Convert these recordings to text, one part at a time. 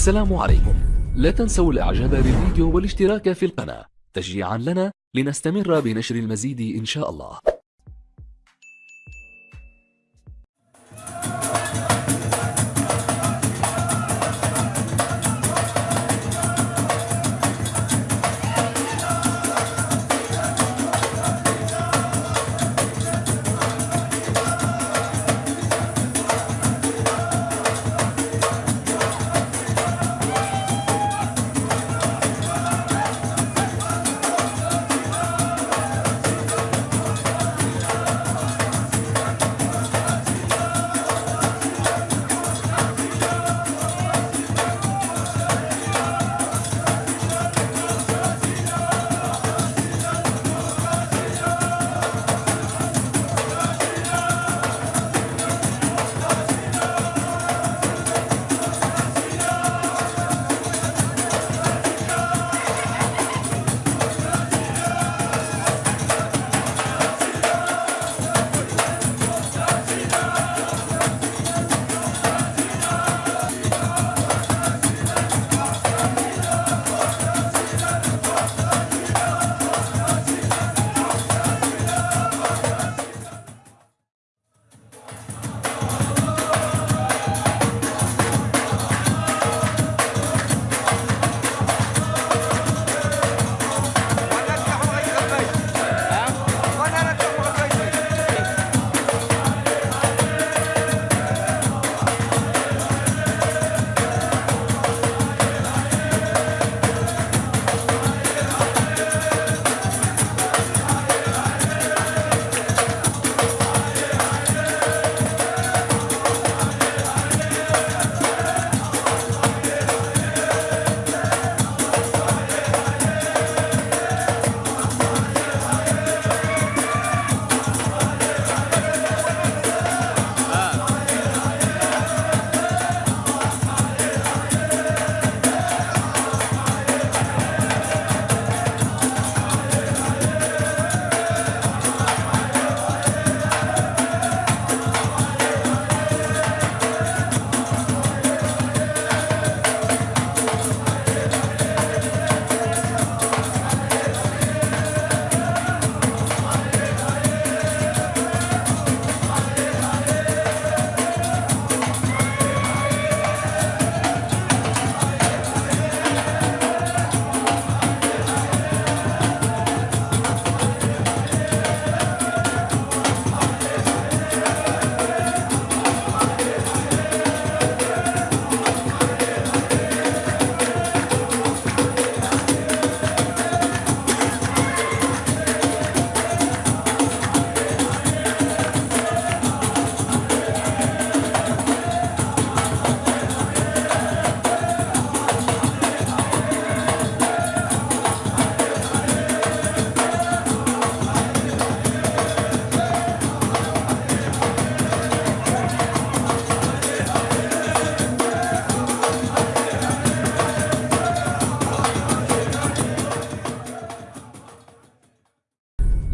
السلام عليكم. لا تنسوا الإعجاب بالفيديو والاشتراك في القناة. تشجيعا لنا لنستمر بنشر المزيد إن شاء الله.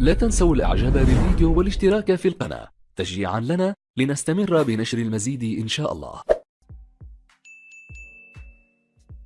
لا تنسوا الإعجاب بالفيديو والاشتراك في القناة. تشجيعا لنا لنستمر بنشر المزيد إن شاء الله.